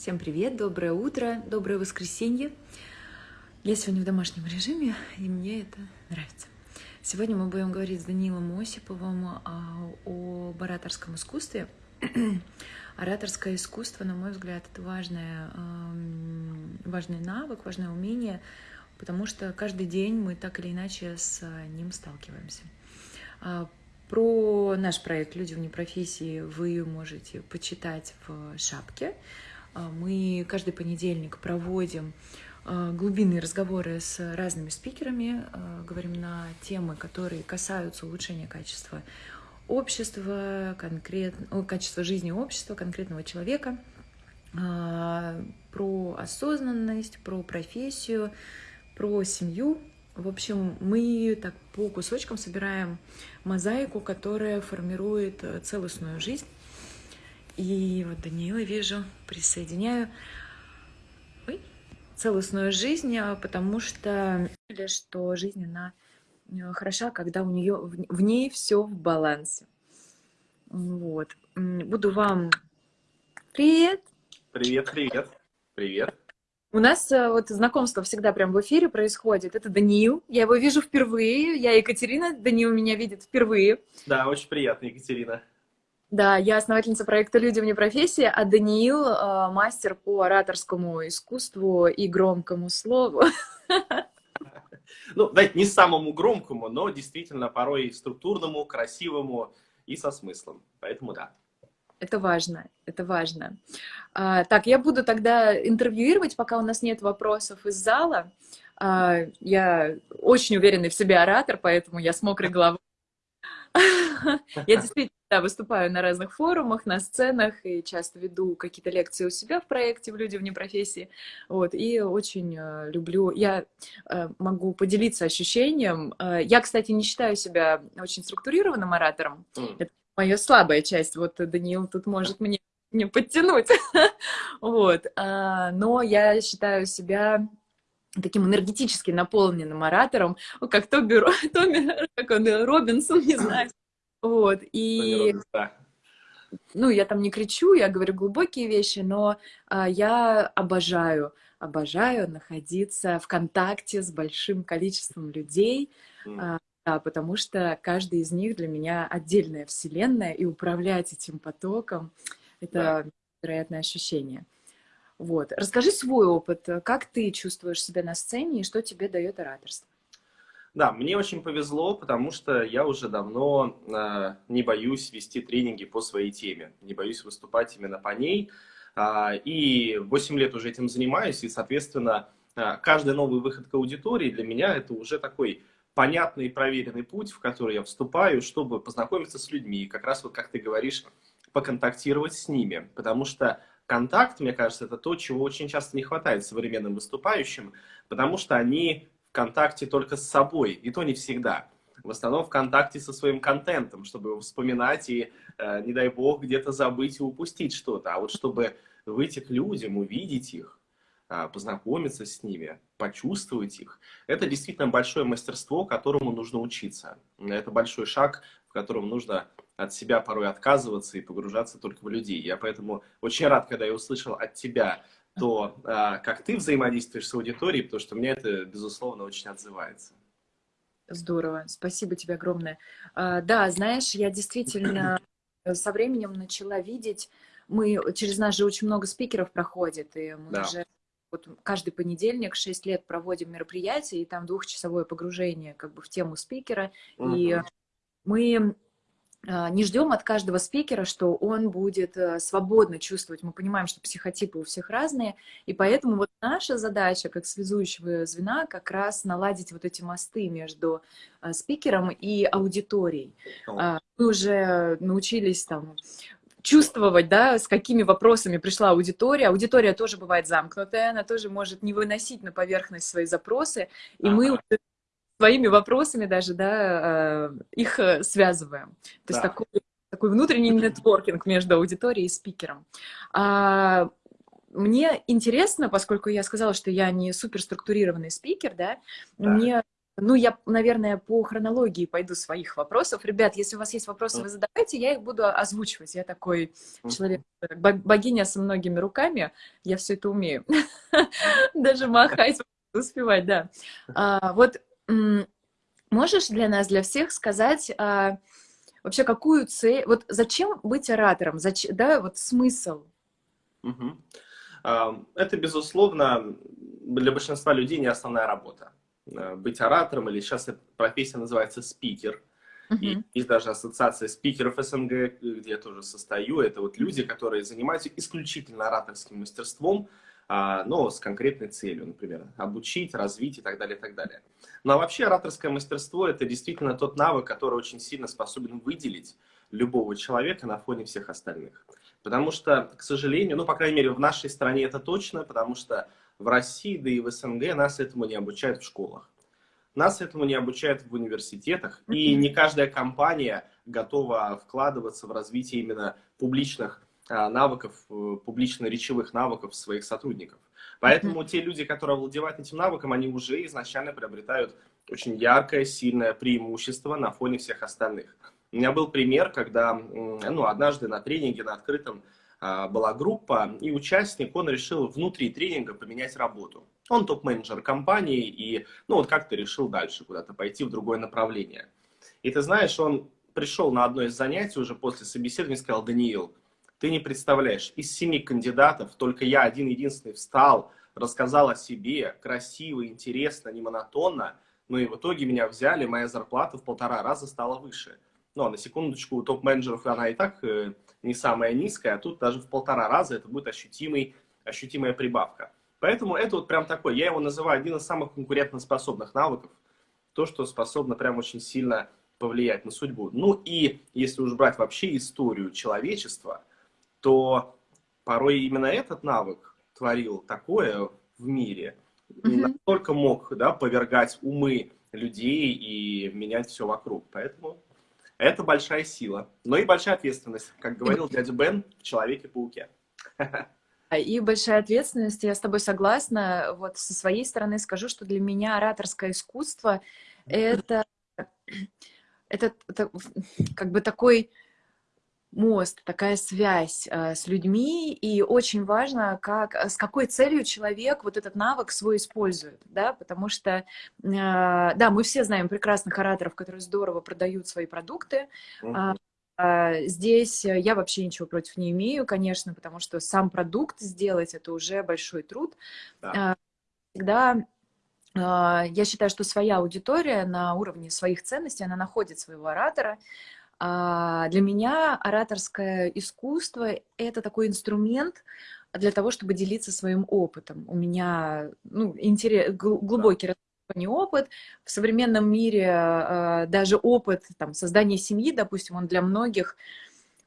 Всем привет, доброе утро, доброе воскресенье. Я сегодня в домашнем режиме, и мне это нравится. Сегодня мы будем говорить с Данилом Осиповым а, о ораторском искусстве. Ораторское искусство, на мой взгляд, это важное, важный навык, важное умение, потому что каждый день мы так или иначе с ним сталкиваемся. А, про наш проект «Люди вне профессии» вы можете почитать в шапке. А, мы каждый понедельник проводим а, глубинные разговоры с разными спикерами, а, говорим на темы, которые касаются улучшения качества общества, конкретно, качества жизни общества, конкретного человека, про осознанность, про профессию, про семью. В общем, мы так по кусочкам собираем мозаику, которая формирует целостную жизнь и вот Даниила вижу, присоединяю. Ой, целостную жизнь, а, потому что, что жизнь, она э, хороша, когда у нее в ней все в балансе. Вот. Буду вам... Привет! Привет, привет, привет. У нас э, вот знакомство всегда прям в эфире происходит. Это Даниил. Я его вижу впервые. Я Екатерина. Даниил меня видит впервые. Да, очень приятно, Екатерина. Да, я основательница проекта «Люди вне профессии», а Даниил э, мастер по ораторскому искусству и громкому слову. Ну, да, не самому громкому, но действительно порой структурному, красивому и со смыслом. Поэтому да. Это важно, это важно. А, так, я буду тогда интервьюировать, пока у нас нет вопросов из зала. А, я очень уверенный в себе оратор, поэтому я с мокрой головой. Я действительно да, выступаю на разных форумах, на сценах и часто веду какие-то лекции у себя в проекте в «Люди вне профессии». Вот, и очень э, люблю... Я э, могу поделиться ощущением. Э, я, кстати, не считаю себя очень структурированным оратором. Mm. Это моя слабая часть. Вот Даниил тут может мне, мне подтянуть. вот. А, но я считаю себя таким энергетически наполненным оратором, как Тоби, Томи, как он, Робинсон, не знаю, вот, и... Ну, я там не кричу, я говорю глубокие вещи, но а, я обожаю, обожаю находиться в контакте с большим количеством людей, mm. а, да, потому что каждый из них для меня отдельная вселенная, и управлять этим потоком — это да. вероятное ощущение. Вот. Расскажи свой опыт. Как ты чувствуешь себя на сцене и что тебе дает ораторство? Да, мне очень повезло, потому что я уже давно э, не боюсь вести тренинги по своей теме, не боюсь выступать именно по ней. Э, и 8 лет уже этим занимаюсь, и, соответственно, э, каждый новый выход к аудитории для меня это уже такой понятный и проверенный путь, в который я вступаю, чтобы познакомиться с людьми, как раз вот, как ты говоришь, поконтактировать с ними, потому что контакт, мне кажется, это то, чего очень часто не хватает современным выступающим, потому что они в контакте только с собой, и то не всегда. В основном в контакте со своим контентом, чтобы вспоминать и, э, не дай бог, где-то забыть и упустить что-то. А вот чтобы выйти к людям, увидеть их, э, познакомиться с ними, почувствовать их, это действительно большое мастерство, которому нужно учиться. Это большой шаг, в котором нужно от себя порой отказываться и погружаться только в людей. Я поэтому очень рад, когда я услышал от тебя то, а, как ты взаимодействуешь с аудиторией, потому что мне это, безусловно, очень отзывается. Здорово, спасибо тебе огромное. А, да, знаешь, я действительно со временем начала видеть, мы, через нас же очень много спикеров проходит, и мы да. уже вот каждый понедельник 6 лет проводим мероприятия, и там двухчасовое погружение как бы в тему спикера, угу. и мы не ждем от каждого спикера, что он будет э, свободно чувствовать. Мы понимаем, что психотипы у всех разные, и поэтому вот наша задача как связующего звена как раз наладить вот эти мосты между э, спикером и аудиторией. А, мы уже научились там чувствовать, да, с какими вопросами пришла аудитория. Аудитория тоже бывает замкнутая, она тоже может не выносить на поверхность свои запросы, и ага. мы своими вопросами даже, да, э, их э, связываем. То есть да. такой, такой внутренний нетворкинг между аудиторией и спикером. А, мне интересно, поскольку я сказала, что я не суперструктурированный спикер, да, да. мне ну, я, наверное, по хронологии пойду своих вопросов. Ребят, если у вас есть вопросы, вы задавайте, я их буду озвучивать. Я такой человек, богиня со многими руками, я все это умею. Даже махать успевать, да. А, вот можешь для нас, для всех сказать а, вообще какую цель, вот зачем быть оратором, зачем, да, вот смысл? Это, безусловно, для большинства людей не основная работа. Э, быть оратором, или сейчас профессия называется спикер. Uh-huh. И есть даже ассоциация спикеров СНГ, где я тоже состою. Это вот люди, которые занимаются исключительно ораторским мастерством, но с конкретной целью, например, обучить, развить и так далее, и так далее. Но вообще ораторское мастерство – это действительно тот навык, который очень сильно способен выделить любого человека на фоне всех остальных. Потому что, к сожалению, ну, по крайней мере, в нашей стране это точно, потому что в России, да и в СНГ нас этому не обучают в школах. Нас этому не обучают в университетах, и не каждая компания готова вкладываться в развитие именно публичных а, навыков, э, публично-речевых навыков своих сотрудников. Поэтому те люди, которые овладевают этим навыком, они уже изначально приобретают очень яркое, сильное преимущество на фоне всех остальных. У меня был пример, когда ну, однажды на тренинге на открытом а, была группа, и участник, он решил внутри тренинга поменять работу. Он топ-менеджер компании, и ну вот как-то решил дальше куда-то пойти в другое направление. И ты знаешь, он пришел на одно из занятий уже после собеседования и сказал, Даниил, ты не представляешь, из семи кандидатов только я один-единственный встал, рассказал о себе, красиво, интересно, не монотонно, но и в итоге меня взяли, моя зарплата в полтора раза стала выше. Ну, на секундочку, у топ-менеджеров она и так э, не самая низкая, а тут даже в полтора раза это будет ощутимый, ощутимая прибавка. Поэтому это вот прям такой, я его называю один из самых конкурентоспособных навыков, то, что способно прям очень сильно повлиять на судьбу. Ну и если уж брать вообще историю человечества, то порой именно этот навык творил такое в мире, mm-hmm. настолько мог да, повергать умы людей и менять все вокруг. Поэтому это большая сила, но и большая ответственность, как говорил дядя Бен в «Человеке-пауке». И большая ответственность, я с тобой согласна. Вот со своей стороны скажу, что для меня ораторское искусство это, это, это как бы такой мост, такая связь э, с людьми, и очень важно, как, с какой целью человек вот этот навык свой использует, да, потому что, э, да, мы все знаем прекрасных ораторов, которые здорово продают свои продукты, uh -huh. Здесь я вообще ничего против не имею, конечно, потому что сам продукт сделать это уже большой труд. Да. Всегда я считаю, что своя аудитория на уровне своих ценностей, она находит своего оратора, а для меня ораторское искусство — это такой инструмент для того, чтобы делиться своим опытом. У меня ну, интерес, глубокий не опыт. В современном мире э, даже опыт там, создания семьи, допустим, он для многих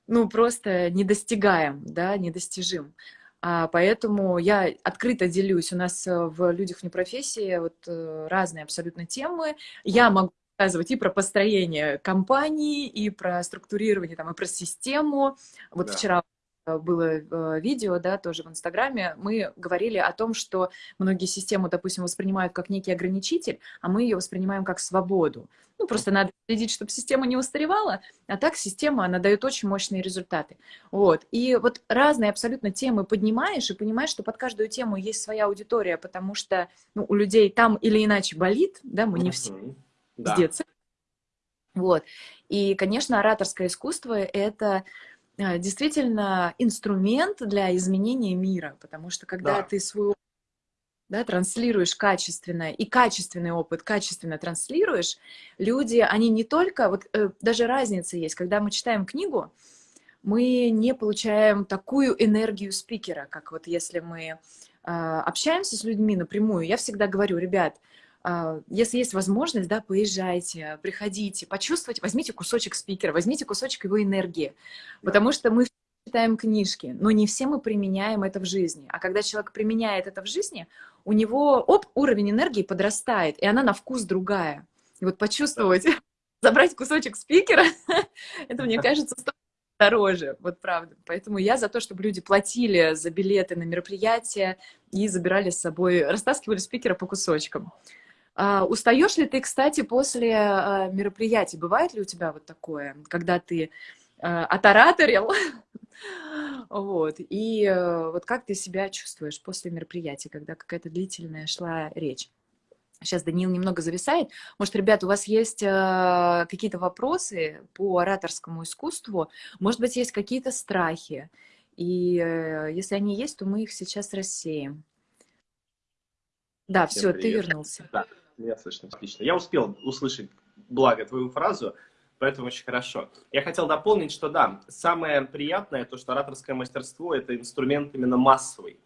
ну, просто недостигаем, да, недостижим. А, поэтому я открыто делюсь. У нас э, в «Людях вне профессии» вот, э, разные абсолютно темы. Я могу рассказывать и про построение компании, и про структурирование, там, и про систему. Вот да. вчера э, было э, видео, да, тоже в Инстаграме, мы говорили о том, что многие системы, допустим, воспринимают как некий ограничитель, а мы ее воспринимаем как свободу. Ну, просто надо следить, чтобы система не устаревала, а так система, она дает очень мощные результаты. Вот. И вот разные абсолютно темы поднимаешь и понимаешь, что под каждую тему есть своя аудитория, потому что ну, у людей там или иначе болит, да, мы не все да. с детства. Вот. И, конечно, ораторское искусство — это э, действительно инструмент для изменения мира, потому что когда да. ты свой да, транслируешь качественно, и качественный опыт качественно транслируешь, люди, они не только, вот э, даже разница есть, когда мы читаем книгу, мы не получаем такую энергию спикера, как вот если мы э, общаемся с людьми напрямую. Я всегда говорю, ребят, а, если есть возможность, да, поезжайте, приходите, почувствуйте, возьмите кусочек спикера, возьмите кусочек его энергии, да. потому что мы читаем книжки, но не все мы применяем это в жизни. А когда человек применяет это в жизни, у него оп, уровень энергии подрастает, и она на вкус другая. И вот почувствовать, да. забрать кусочек спикера, это, мне кажется, дороже, вот правда. Поэтому я за то, чтобы люди платили за билеты на мероприятия и забирали с собой, растаскивали спикера по кусочкам. А, устаешь ли ты, кстати, после а, мероприятий? Бывает ли у тебя вот такое, когда ты а, отораторил, вот, и а, вот как ты себя чувствуешь после мероприятия, когда какая-то длительная шла речь? Сейчас Даниил немного зависает. Может, ребят, у вас есть э, какие-то вопросы по ораторскому искусству? Может быть, есть какие-то страхи? И э, если они есть, то мы их сейчас рассеем. Да, Всем все, привет. ты вернулся. Да, меня слышно. Отлично. Я успел услышать, благо, твою фразу, поэтому очень хорошо. Я хотел дополнить, что да, самое приятное, то, что ораторское мастерство – это инструмент именно массовый.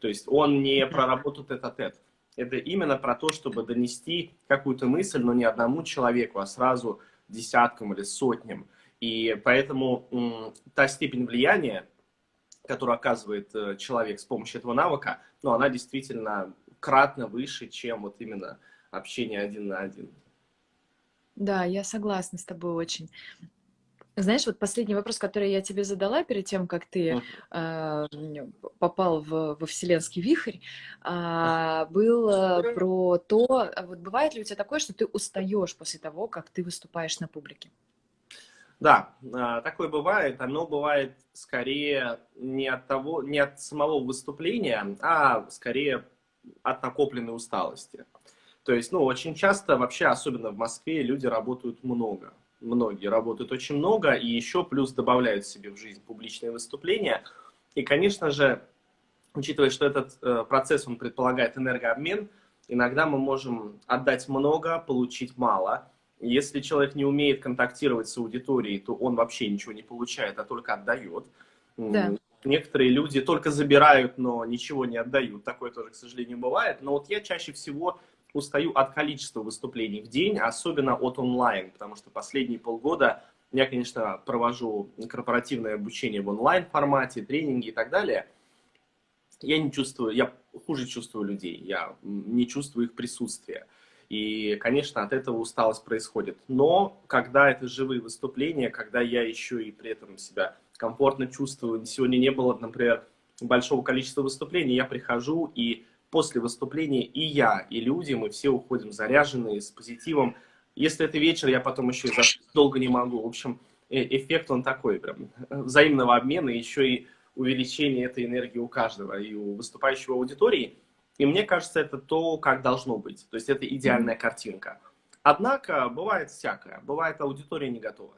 То есть он не про работу тет-а-тет. -тет. Это именно про то, чтобы донести какую-то мысль, но не одному человеку, а сразу десяткам или сотням. И поэтому та степень влияния, которую оказывает э, человек с помощью этого навыка, ну, она действительно кратно выше, чем вот именно общение один на один. Да, я согласна с тобой очень. Знаешь, вот последний вопрос, который я тебе задала перед тем, как ты э, попал в, во вселенский вихрь, э, был э, про то, а вот бывает ли у тебя такое, что ты устаешь после того, как ты выступаешь на публике? Да, а, такое бывает. Оно бывает скорее не от того, не от самого выступления, а скорее от накопленной усталости. То есть, ну, очень часто вообще, особенно в Москве, люди работают много. Многие работают очень много и еще плюс добавляют себе в жизнь публичные выступления. И, конечно же, учитывая, что этот э, процесс, он предполагает энергообмен, иногда мы можем отдать много, получить мало – если человек не умеет контактировать с аудиторией, то он вообще ничего не получает, а только отдает. Да. Некоторые люди только забирают, но ничего не отдают. Такое тоже, к сожалению, бывает. Но вот я чаще всего устаю от количества выступлений в день, особенно от онлайн, потому что последние полгода я, конечно, провожу корпоративное обучение в онлайн-формате, тренинги и так далее. Я не чувствую, я хуже чувствую людей, я не чувствую их присутствия. И, конечно, от этого усталость происходит. Но когда это живые выступления, когда я еще и при этом себя комфортно чувствую, сегодня не было, например, большого количества выступлений, я прихожу и после выступления и я, и люди, мы все уходим заряженные, с позитивом. Если это вечер, я потом еще долго не могу. В общем, э, эффект он такой, прям взаимного обмена, еще и увеличение этой энергии у каждого, и у выступающего аудитории – и мне кажется, это то, как должно быть. То есть это идеальная картинка. Однако бывает всякое. Бывает аудитория не готова.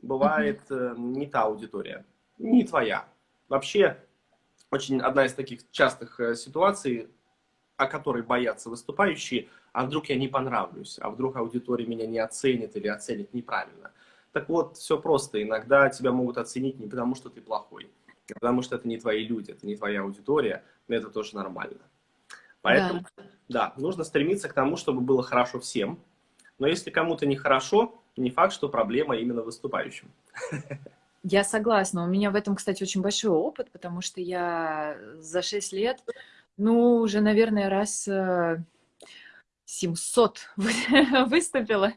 Бывает э, не та аудитория. Не твоя. Вообще, очень одна из таких частых э, ситуаций, о которой боятся выступающие, а вдруг я не понравлюсь, а вдруг аудитория меня не оценит или оценит неправильно. Так вот, все просто. Иногда тебя могут оценить не потому, что ты плохой, а потому что это не твои люди, это не твоя аудитория, но это тоже нормально. Поэтому, да. да, нужно стремиться к тому, чтобы было хорошо всем. Но если кому-то нехорошо, не факт, что проблема именно выступающим. Я согласна. У меня в этом, кстати, очень большой опыт, потому что я за 6 лет, ну, уже, наверное, раз 700 э, выступила.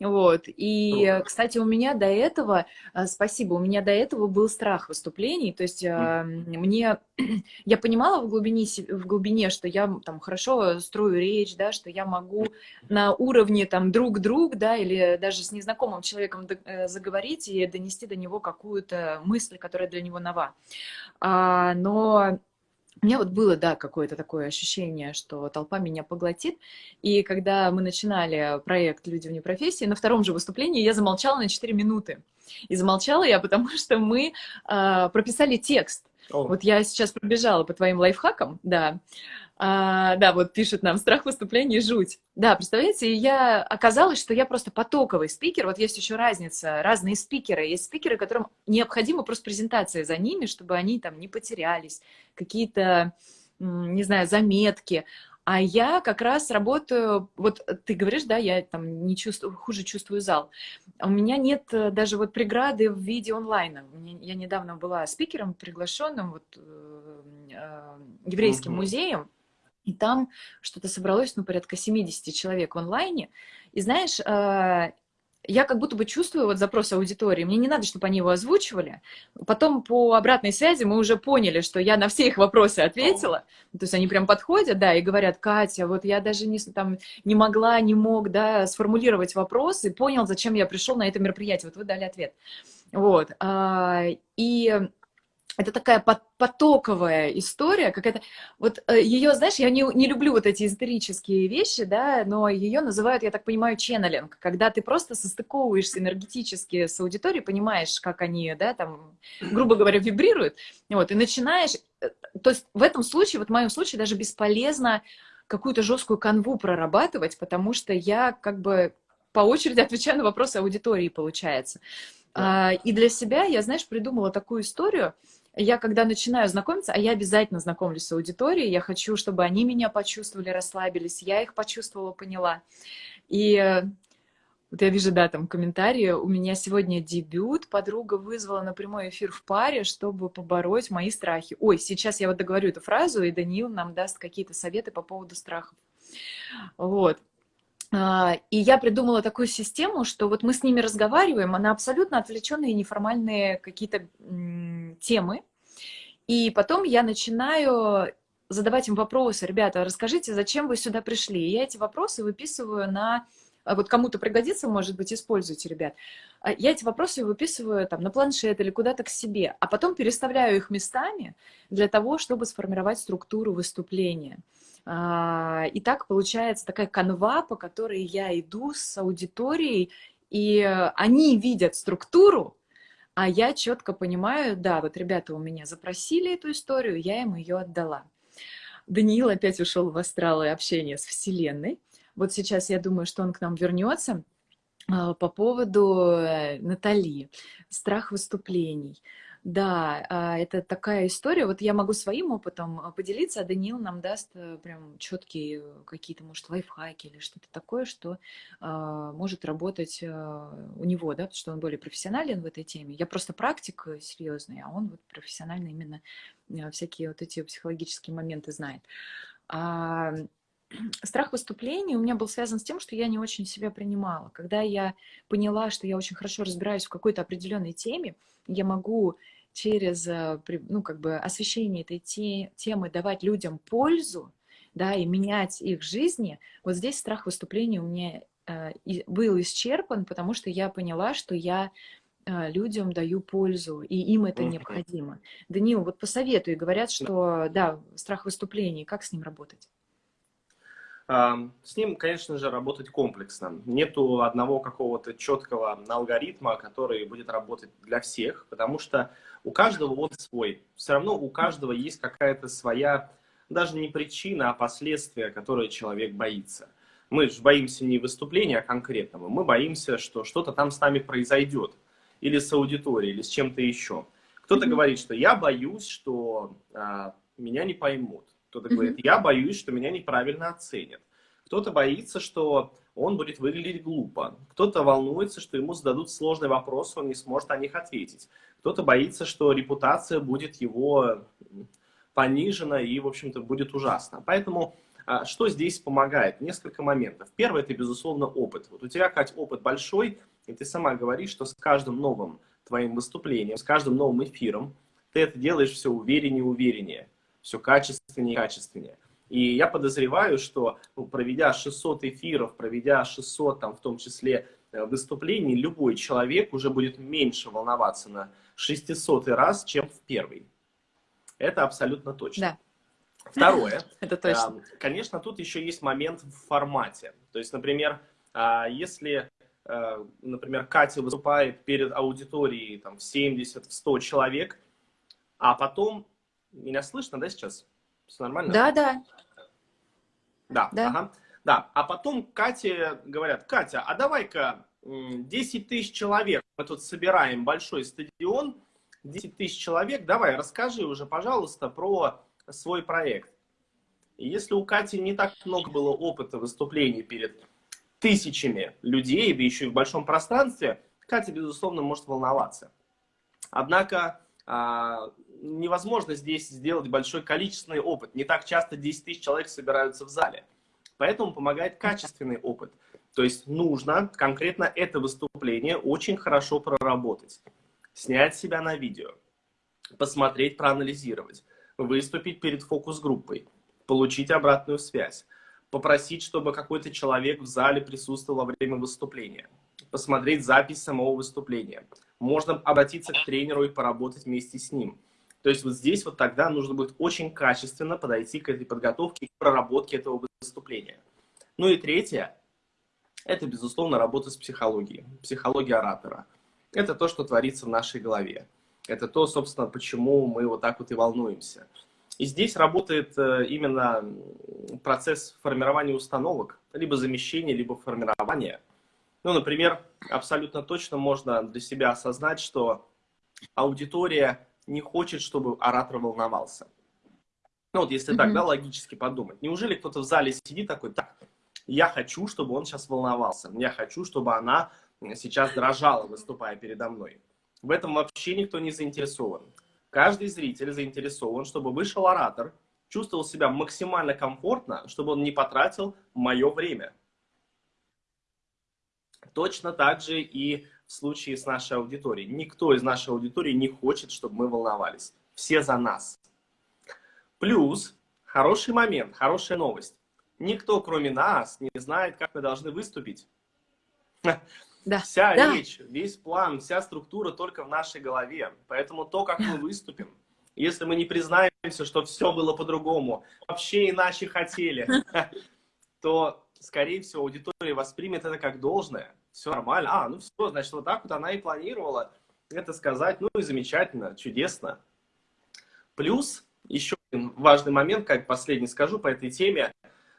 Вот. И, кстати, у меня до этого, а, спасибо, у меня до этого был страх выступлений. То есть mm. мне, я понимала в глубине, в глубине, что я там хорошо строю речь, да, что я могу на уровне там друг-друг, да, или даже с незнакомым человеком э, заговорить и донести до него какую-то мысль, которая для него нова. А, но у меня вот было, да, какое-то такое ощущение, что толпа меня поглотит. И когда мы начинали проект «Люди вне профессии», на втором же выступлении я замолчала на 4 минуты. И замолчала я, потому что мы э, прописали текст. О. Вот я сейчас пробежала по твоим лайфхакам, да. А, да, вот пишет нам, страх выступлений, жуть. Да, представляете, я оказалось, что я просто потоковый спикер. Вот есть еще разница, разные спикеры. Есть спикеры, которым необходима просто презентация за ними, чтобы они там не потерялись, какие-то, не знаю, заметки. А я как раз работаю, вот ты говоришь, да, я там не чувствую, хуже чувствую зал. У меня нет э, даже вот преграды в виде онлайна. Я недавно была спикером, приглашенным вот, э, э, еврейским угу. музеем, и там что-то собралось, ну, порядка 70 человек в онлайне. И знаешь, я как будто бы чувствую вот запрос аудитории. Мне не надо, чтобы они его озвучивали. Потом по обратной связи мы уже поняли, что я на все их вопросы ответила. То есть они прям подходят, да, и говорят, Катя, вот я даже не, там, не могла, не мог, да, сформулировать вопрос и понял, зачем я пришел на это мероприятие. Вот вы дали ответ. Вот. А, и это такая потоковая история, какая-то, вот э, ее, знаешь, я не, не люблю вот эти эзотерические вещи, да, но ее называют, я так понимаю, ченнелинг, когда ты просто состыковываешься энергетически с аудиторией, понимаешь, как они, да, там, грубо говоря, вибрируют, вот, и начинаешь, э, то есть в этом случае, вот в моем случае даже бесполезно какую-то жесткую канву прорабатывать, потому что я как бы по очереди отвечаю на вопросы аудитории, получается. Да. А, и для себя я, знаешь, придумала такую историю, я когда начинаю знакомиться, а я обязательно знакомлюсь с аудиторией, я хочу, чтобы они меня почувствовали, расслабились, я их почувствовала, поняла. И э, вот я вижу, да, там комментарии, у меня сегодня дебют, подруга вызвала на прямой эфир в паре, чтобы побороть мои страхи. Ой, сейчас я вот договорю эту фразу, и Даниил нам даст какие-то советы по поводу страхов. Вот. А, и я придумала такую систему, что вот мы с ними разговариваем, она абсолютно отвлеченные неформальные какие-то темы. И потом я начинаю задавать им вопросы. Ребята, расскажите, зачем вы сюда пришли? И я эти вопросы выписываю на... А вот кому-то пригодится, может быть, используйте, ребят. А я эти вопросы выписываю там на планшет или куда-то к себе, а потом переставляю их местами для того, чтобы сформировать структуру выступления. А, и так получается такая канва, по которой я иду с аудиторией, и они видят структуру, а я четко понимаю, да, вот ребята у меня запросили эту историю, я им ее отдала. Даниил опять ушел в астралы общения с Вселенной. Вот сейчас я думаю, что он к нам вернется а, по поводу э, Натали, страх выступлений. Да, а, это такая история. Вот я могу своим опытом а, поделиться, а Даниил нам даст э, прям четкие какие-то, может, лайфхаки или что-то такое, что а, может работать у него, да, потому что он более профессионален в этой теме. Я просто практик э, серьезный, а он вот профессионально именно всякие вот эти психологические моменты знает. Страх выступлений у меня был связан с тем, что я не очень себя принимала. Когда я поняла, что я очень хорошо разбираюсь в какой-то определенной теме, я могу через э, ну, как бы освещение этой те, темы давать людям пользу, да, и менять их жизни, вот здесь страх выступления у меня э, был исчерпан, потому что я поняла, что я э, людям даю пользу, и им это необходимо. Даниил, вот посоветуй, говорят, что, да, страх выступлений, как с ним работать? С ним, конечно же, работать комплексно. Нету одного какого-то четкого алгоритма, который будет работать для всех, потому что у каждого он свой. Все равно у каждого есть какая-то своя, даже не причина, а последствия, которые человек боится. Мы же боимся не выступления конкретного, мы боимся, что что-то там с нами произойдет. Или с аудиторией, или с чем-то еще. Кто-то говорит, что я боюсь, что а, меня не поймут. Кто-то говорит, я боюсь, что меня неправильно оценят. Кто-то боится, что он будет выглядеть глупо. Кто-то волнуется, что ему зададут сложный вопрос, он не сможет на них ответить. Кто-то боится, что репутация будет его понижена и, в общем-то, будет ужасно. Поэтому а, что здесь помогает? Несколько моментов. Первое – это, безусловно, опыт. Вот у тебя, Кать, опыт большой, и ты сама говоришь, что с каждым новым твоим выступлением, с каждым новым эфиром ты это делаешь все увереннее и увереннее, все качественнее и качественнее. И я подозреваю, что ну, проведя 600 эфиров, проведя 600, там, в том числе, э, выступлений, любой человек уже будет меньше волноваться на 600 раз, чем в первый. Это абсолютно точно. Да. Второе. Это точно. Конечно, тут еще есть момент в формате. То есть, например, а, если, э, например, Катя выступает перед аудиторией там, в 70, в 100 человек, а потом... Меня слышно, да, сейчас? Все нормально? Да, да. Да, да. Ага. Да, а потом Кате говорят, Катя, а давай-ка 10 тысяч человек, мы тут собираем большой стадион, 10 тысяч человек, давай, расскажи уже, пожалуйста, про свой проект. И если у Кати не так много было опыта выступлений перед тысячами людей, да еще и в большом пространстве, Катя, безусловно, может волноваться. Однако а, невозможно здесь сделать большой количественный опыт. Не так часто 10 тысяч человек собираются в зале. Поэтому помогает качественный опыт. То есть нужно конкретно это выступление очень хорошо проработать, снять себя на видео, посмотреть, проанализировать, выступить перед фокус-группой, получить обратную связь, попросить, чтобы какой-то человек в зале присутствовал во время выступления, посмотреть запись самого выступления. Можно обратиться к тренеру и поработать вместе с ним. То есть вот здесь вот тогда нужно будет очень качественно подойти к этой подготовке, к проработке этого выступления. Ну и третье, это, безусловно, работа с психологией, психология оратора. Это то, что творится в нашей голове. Это то, собственно, почему мы вот так вот и волнуемся. И здесь работает э, именно процесс формирования установок, либо замещения, либо формирования. Ну, например, абсолютно точно можно для себя осознать, что аудитория не хочет, чтобы оратор волновался. Ну, вот если mm -hmm. так, да, логически подумать. Неужели кто-то в зале сидит такой, так, я хочу, чтобы он сейчас волновался, я хочу, чтобы она сейчас дрожала, выступая передо мной. В этом вообще никто не заинтересован. Каждый зритель заинтересован, чтобы вышел оратор, чувствовал себя максимально комфортно, чтобы он не потратил мое время. Точно так же и в случае с нашей аудиторией. Никто из нашей аудитории не хочет, чтобы мы волновались. Все за нас. Плюс, хороший момент, хорошая новость. Никто, кроме нас, не знает, как мы должны выступить. Да. Вся да. речь, весь план, вся структура только в нашей голове. Поэтому то, как мы выступим, если мы не признаемся, что все было по-другому, вообще иначе хотели, то, скорее всего, аудитория воспримет это как должное. Все нормально. А, ну все, значит, вот так вот она и планировала это сказать. Ну и замечательно, чудесно. Плюс еще один важный момент, как последний скажу по этой теме.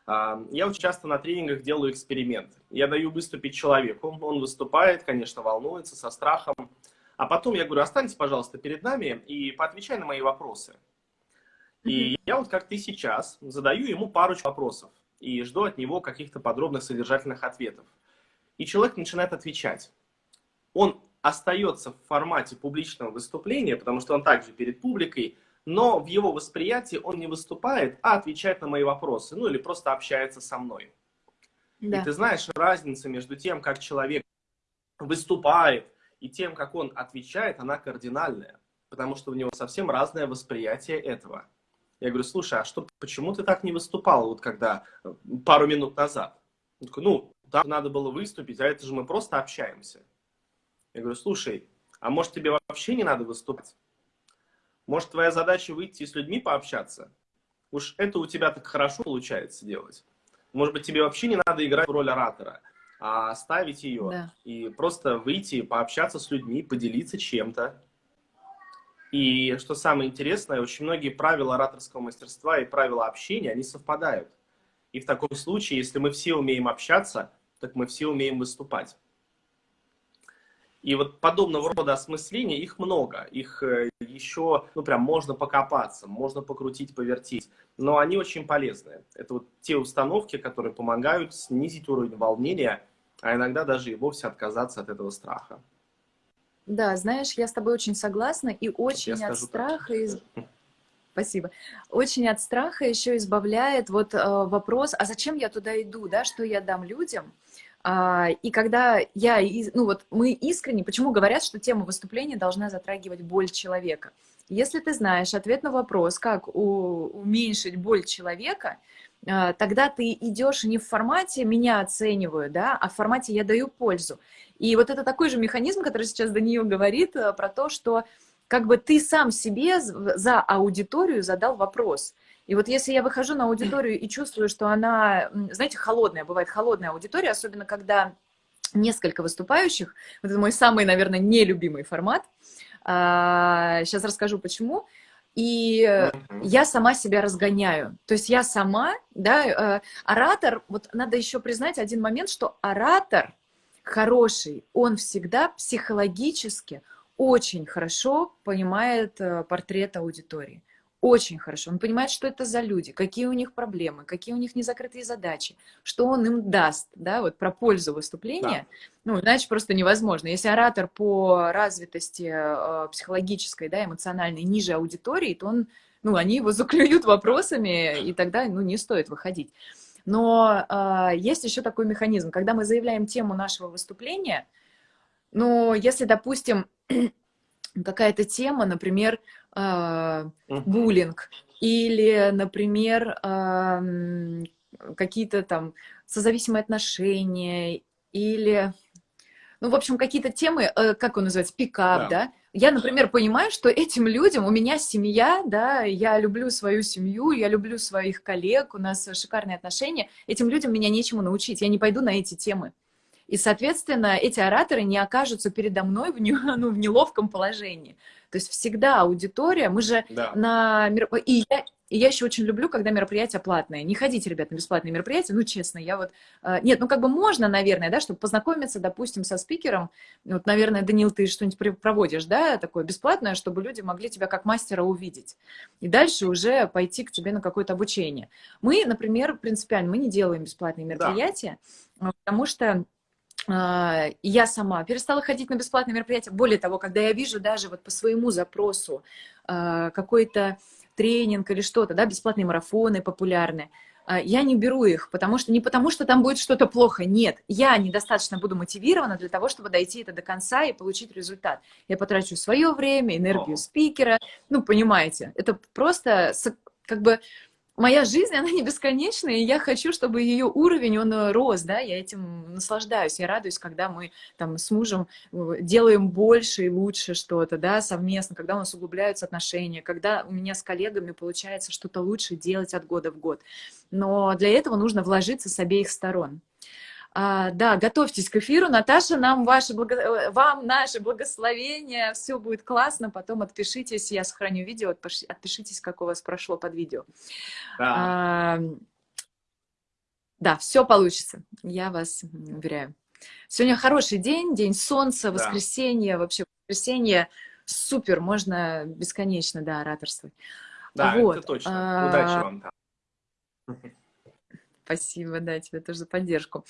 Я очень часто на тренингах делаю эксперимент. Я даю выступить человеку, он выступает, конечно, волнуется, со страхом. А потом я говорю, останьтесь, пожалуйста, перед нами и поотвечай на мои вопросы. И я вот как ты сейчас задаю ему парочку вопросов и жду от него каких-то подробных содержательных ответов. И человек начинает отвечать. Он остается в формате публичного выступления, потому что он также перед публикой, но в его восприятии он не выступает, а отвечает на мои вопросы, ну или просто общается со мной. Да. И ты знаешь, разница между тем, как человек выступает, и тем, как он отвечает, она кардинальная, потому что у него совсем разное восприятие этого. Я говорю, слушай, а что, почему ты так не выступал, вот когда э, пару минут назад? Он такой, ну, там надо было выступить, а это же мы просто общаемся. Я говорю, слушай, а может тебе вообще не надо выступать? Может, твоя задача выйти с людьми пообщаться? Уж это у тебя так хорошо получается делать. Может быть, тебе вообще не надо играть в роль оратора, а оставить ее да. и просто выйти, пообщаться с людьми, поделиться чем-то. И что самое интересное, очень многие правила ораторского мастерства и правила общения, они совпадают. И в таком случае, если мы все умеем общаться, так мы все умеем выступать. И вот подобного рода осмысления, их много. Их э, еще, ну прям можно покопаться, можно покрутить, повертеть. Но они очень полезны. Это вот те установки, которые помогают снизить уровень волнения, а иногда даже и вовсе отказаться от этого страха. Да, знаешь, я с тобой очень согласна и очень от страха... Из... Спасибо. Очень от страха еще избавляет вот э, вопрос, а зачем я туда иду, да, что я дам людям? А, и когда я, ну вот мы искренне, почему говорят, что тема выступления должна затрагивать боль человека? Если ты знаешь ответ на вопрос, как уменьшить боль человека, тогда ты идешь не в формате «меня оцениваю», да, а в формате «я даю пользу». И вот это такой же механизм, который сейчас Даниил говорит э, про то, что как бы ты сам себе за аудиторию задал вопрос – и вот если я выхожу на аудиторию и чувствую, что она, знаете, холодная, бывает холодная аудитория, особенно когда несколько выступающих, вот это мой самый, наверное, нелюбимый формат, сейчас а, расскажу почему, и я сама себя разгоняю. То есть я сама, да, э, оратор, вот надо еще признать один момент, что оратор хороший, он всегда психологически очень хорошо понимает э, портрет аудитории очень хорошо. Он понимает, что это за люди, какие у них проблемы, какие у них незакрытые задачи, что он им даст, да, вот про пользу выступления. Да. Ну, иначе просто невозможно. Если оратор по развитости э, психологической, да, эмоциональной ниже аудитории, то он, ну, они его заклюют вопросами, и тогда, ну, не стоит выходить. Но э, есть еще такой механизм, когда мы заявляем тему нашего выступления, ну, если, допустим, какая-то тема, например, э, буллинг, или, например, э, какие-то там созависимые отношения, или, ну, в общем, какие-то темы, э, как он называется, пикап, да. да? Я, например, понимаю, что этим людям, у меня семья, да, я люблю свою семью, я люблю своих коллег, у нас шикарные отношения, этим людям меня нечему научить, я не пойду на эти темы. И, соответственно, эти ораторы не окажутся передо мной в, не, ну, в неловком положении. То есть всегда аудитория, мы же да. на... И я, и я еще очень люблю, когда мероприятия платные. Не ходите, ребят, на бесплатные мероприятия, ну, честно, я вот... Э, нет, ну, как бы можно, наверное, да, чтобы познакомиться, допустим, со спикером. Вот, наверное, Данил, ты что-нибудь проводишь, да, такое бесплатное, чтобы люди могли тебя как мастера увидеть. И дальше уже пойти к тебе на какое-то обучение. Мы, например, принципиально, мы не делаем бесплатные мероприятия, да. потому что я сама перестала ходить на бесплатные мероприятия. Более того, когда я вижу даже вот по своему запросу а, какой-то тренинг или что-то, да, бесплатные марафоны популярные, а, я не беру их, потому что не потому, что там будет что-то плохо, нет, я недостаточно буду мотивирована для того, чтобы дойти это до конца и получить результат. Я потрачу свое время, энергию спикера, ну, понимаете, это просто как бы моя жизнь, она не бесконечная, и я хочу, чтобы ее уровень, он э, рос, да, я этим наслаждаюсь, я радуюсь, когда мы там с мужем э, делаем больше и лучше что-то, да, совместно, когда у нас углубляются отношения, когда у меня с коллегами получается что-то лучше делать от года в год. Но для этого нужно вложиться с обеих сторон. А, да, готовьтесь к эфиру. Наташа, нам ваши благо... Э, вам наше благословение. Все будет классно. Потом отпишитесь. Я сохраню видео. Отпишитесь, как у вас прошло под видео. Да, а, да все получится. Я вас уверяю. Сегодня хороший день, день солнца, воскресенье. Да. Вообще воскресенье супер. Можно бесконечно, да, ораторствовать. Да, вот. это точно. Удачи а, вам там. Спасибо, да, тебе тоже за поддержку.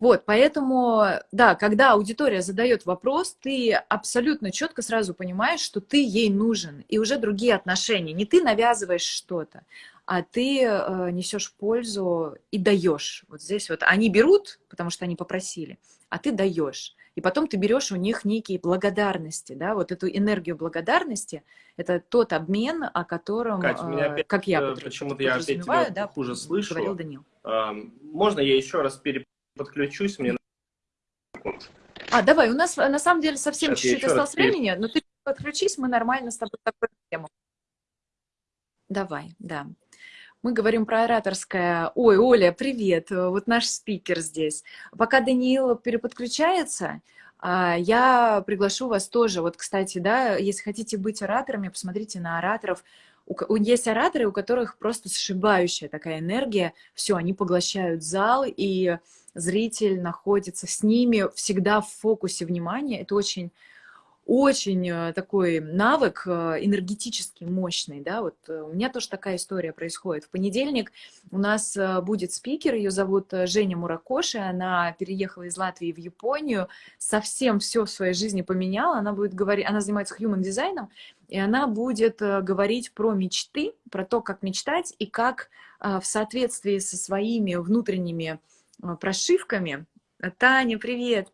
Вот, поэтому, да, когда аудитория задает вопрос, ты абсолютно четко сразу понимаешь, что ты ей нужен, и уже другие отношения. Не ты навязываешь что-то, а ты э, несешь пользу и даешь. Вот здесь вот они берут, потому что они попросили, а ты даешь. И потом ты берешь у них некие благодарности, да, вот эту энергию благодарности, это тот обмен, о котором, Катя, меня э, опять, как я э, почему-то я опять тебя да, хуже слышу. Говорил Данил. Можно я еще раз переподключусь? Мне а, давай, у нас на самом деле совсем чуть-чуть осталось переп... времени, но ты подключись, мы нормально с тобой такую тему. Давай, да. Мы говорим про ораторское. Ой, Оля, привет, вот наш спикер здесь. Пока Даниил переподключается, а, я приглашу вас тоже. Вот, кстати, да, если хотите быть ораторами, посмотрите на ораторов. Есть ораторы, у которых просто сшибающая такая энергия. Все, они поглощают зал, и зритель находится с ними всегда в фокусе внимания. Это очень очень э, такой навык э, энергетически мощный, да, вот э, у меня тоже такая история происходит. В понедельник у нас будет спикер, ее зовут Женя Муракоши, она переехала из Латвии в Японию, совсем все в своей жизни поменяла, она будет говорить, она занимается human дизайном, и она будет говорить про мечты, про то, как мечтать и как в соответствии со своими внутренними прошивками. Таня, привет!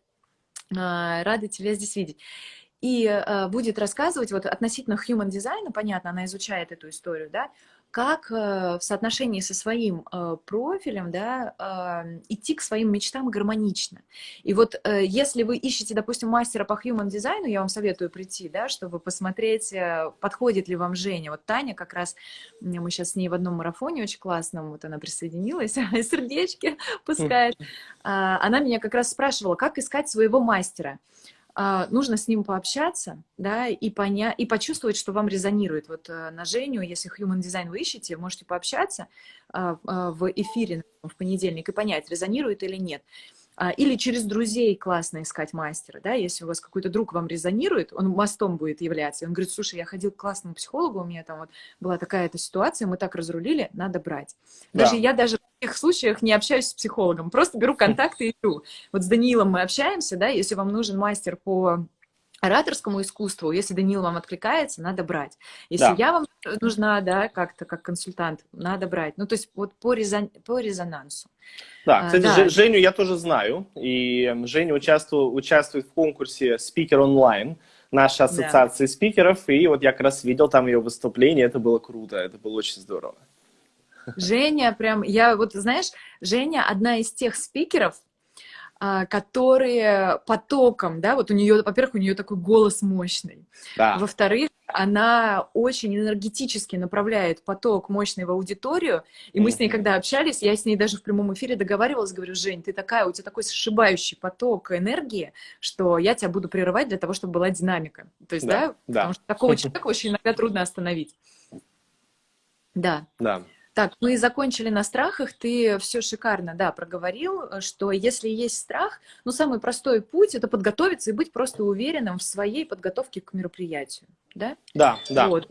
Рада тебя здесь видеть и э, будет рассказывать вот относительно human дизайна, понятно, она изучает эту историю, да, как э, в соотношении со своим э, профилем, да, э, идти к своим мечтам гармонично. И вот э, если вы ищете, допустим, мастера по human дизайну, я вам советую прийти, да, чтобы посмотреть, э, подходит ли вам Женя. Вот Таня как раз, мы сейчас с ней в одном марафоне очень классном, вот она присоединилась, сердечки пускает. А, она меня как раз спрашивала, как искать своего мастера. А, нужно с ним пообщаться, да, и, поня и почувствовать, что вам резонирует. Вот э, на Женю, если Human Design вы ищете, можете пообщаться а, а, в эфире в понедельник и понять, резонирует или нет. А, или через друзей классно искать мастера, да, если у вас какой-то друг вам резонирует, он мостом будет являться, и он говорит, слушай, я ходил к классному психологу, у меня там вот была такая-то ситуация, мы так разрулили, надо брать. Даже да. я даже в таких случаях не общаюсь с психологом, просто беру контакты и иду. Вот с Даниилом мы общаемся, да, если вам нужен мастер по ораторскому искусству, если Данил вам откликается, надо брать. Если да. я вам нужна, да, как-то как консультант, надо брать. Ну, то есть вот по, резон... по резонансу. Да, а, кстати, да. Женю я тоже знаю, и Женя участвует, участвует в конкурсе «Спикер онлайн», нашей ассоциации да. спикеров, и вот я как раз видел там ее выступление, это было круто, это было очень здорово. Женя прям, я вот, знаешь, Женя одна из тех спикеров, которые потоком, да, вот у нее, во-первых, у нее такой голос мощный. Да. Во-вторых, она очень энергетически направляет поток мощный в аудиторию. И мы с ней, когда общались, я с ней даже в прямом эфире договаривалась, говорю, Жень, ты такая, у тебя такой сшибающий поток энергии, что я тебя буду прерывать для того, чтобы была динамика. То есть, да, да, да. потому что такого человека очень иногда трудно остановить. Да. Да. Так, мы закончили на страхах, ты все шикарно, да, проговорил, что если есть страх, ну, самый простой путь – это подготовиться и быть просто уверенным в своей подготовке к мероприятию, да? Да, да. Вот.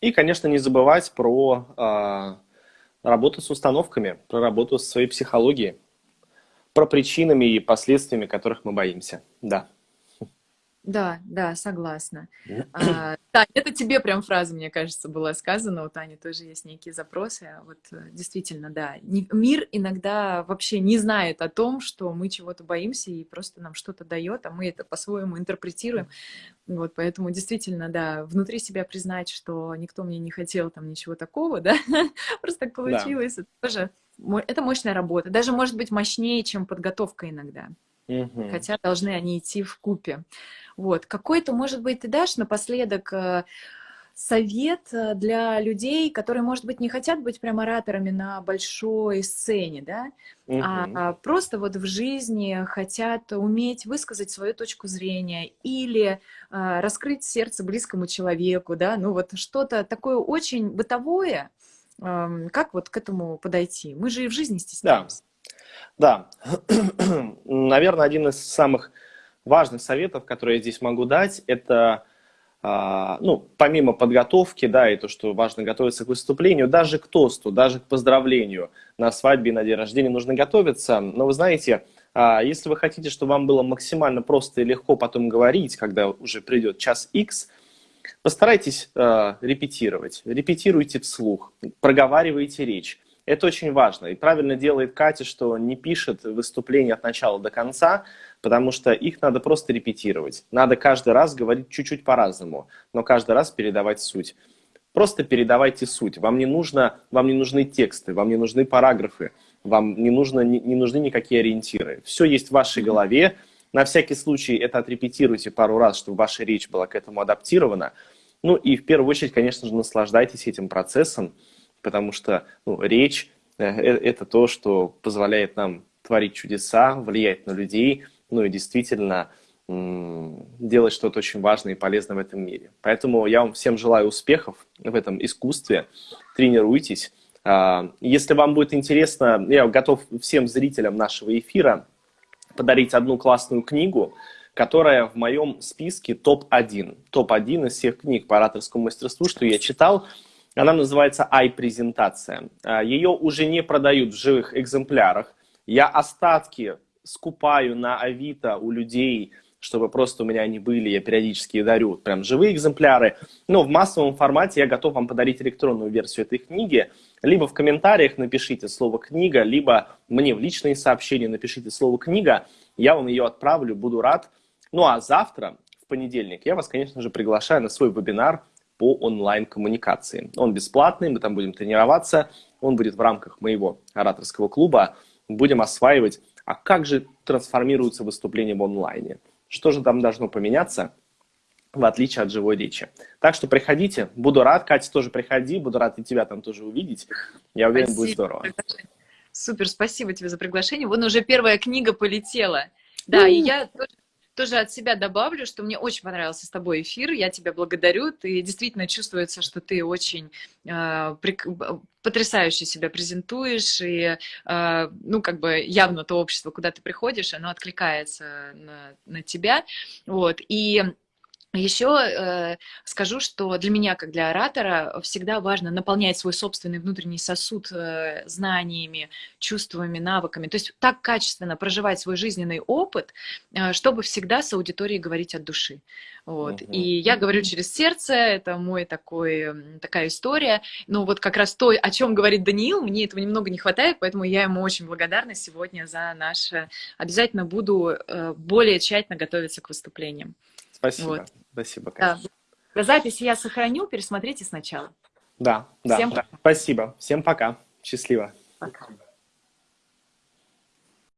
И, конечно, не забывать про э, работу с установками, про работу с своей психологией, про причинами и последствиями, которых мы боимся, да. Да, да, согласна. А, это тебе прям фраза, мне кажется, была сказана. У Тани тоже есть некие запросы. А вот э, действительно, да. Мир иногда вообще не знает о том, что мы чего-то боимся и просто нам что-то дает, а мы это по-своему интерпретируем. Вот, поэтому действительно, да, внутри себя признать, что никто мне не хотел там ничего такого, да, просто так получилось. Да. Это тоже это мощная работа. Даже может быть мощнее, чем подготовка иногда. Хотя должны они идти в купе. Вот. Какой-то, может быть, ты дашь напоследок э, совет э, для людей, которые, может быть, не хотят быть прям ораторами на большой сцене, да, угу. а просто вот в жизни хотят уметь высказать свою точку зрения или а, раскрыть сердце близкому человеку, да, ну вот что-то такое очень бытовое, а, как вот к этому подойти? Мы же и в жизни стесняемся. Да, да. наверное, один из самых важных советов, которые я здесь могу дать, это, а, ну, помимо подготовки, да, и то, что важно готовиться к выступлению, даже к тосту, даже к поздравлению на свадьбе, на день рождения нужно готовиться. Но вы знаете, а, если вы хотите, чтобы вам было максимально просто и легко потом говорить, когда уже придет час X, постарайтесь а, репетировать. Репетируйте вслух, проговаривайте речь. Это очень важно. И правильно делает Катя, что не пишет выступление от начала до конца, потому что их надо просто репетировать. Надо каждый раз говорить чуть-чуть по-разному, но каждый раз передавать суть. Просто передавайте суть. Вам не, нужно, вам не нужны тексты, вам не нужны параграфы, вам не, нужно, не, не нужны никакие ориентиры. Все есть в вашей голове. На всякий случай это отрепетируйте пару раз, чтобы ваша речь была к этому адаптирована. Ну и в первую очередь, конечно же, наслаждайтесь этим процессом, потому что ну, речь э, – это то, что позволяет нам творить чудеса, влиять на людей – ну и действительно делать что-то очень важное и полезное в этом мире. Поэтому я вам всем желаю успехов в этом искусстве. Тренируйтесь. А, если вам будет интересно, я готов всем зрителям нашего эфира подарить одну классную книгу, которая в моем списке топ-1. Топ-1 из всех книг по ораторскому мастерству, что я читал. Она называется «Ай-презентация». А, Ее уже не продают в живых экземплярах. Я остатки скупаю на Авито у людей, чтобы просто у меня они были, я периодически дарю прям живые экземпляры. Но в массовом формате я готов вам подарить электронную версию этой книги. Либо в комментариях напишите слово «книга», либо мне в личные сообщения напишите слово «книга», я вам ее отправлю, буду рад. Ну а завтра, в понедельник, я вас, конечно же, приглашаю на свой вебинар по онлайн-коммуникации. Он бесплатный, мы там будем тренироваться, он будет в рамках моего ораторского клуба. Будем осваивать а как же трансформируются выступления в онлайне? Что же там должно поменяться, в отличие от живой речи? Так что приходите, буду рад. Катя, тоже приходи, буду рад и тебя там тоже увидеть. Я уверен, спасибо. будет здорово. Супер, спасибо тебе за приглашение. Вон уже первая книга полетела. Да, и я тоже тоже от себя добавлю, что мне очень понравился с тобой эфир, я тебя благодарю, ты действительно чувствуется, что ты очень э, прик... потрясающе себя презентуешь, и, э, ну, как бы явно то общество, куда ты приходишь, оно откликается на, на тебя, вот, и еще э, скажу, что для меня, как для оратора, всегда важно наполнять свой собственный внутренний сосуд э, знаниями, чувствами, навыками. То есть так качественно проживать свой жизненный опыт, э, чтобы всегда с аудиторией говорить от души. Вот. Угу. И я говорю через сердце, это мой такой, такая история. Но вот как раз то, о чем говорит Даниил, мне этого немного не хватает, поэтому я ему очень благодарна сегодня за наше... Обязательно буду э, более тщательно готовиться к выступлениям. Спасибо. Вот. Спасибо. Конечно. Да. Запись я сохраню, пересмотрите сначала. Да, да, Всем да. Спасибо. Всем пока. Счастливо. Пока.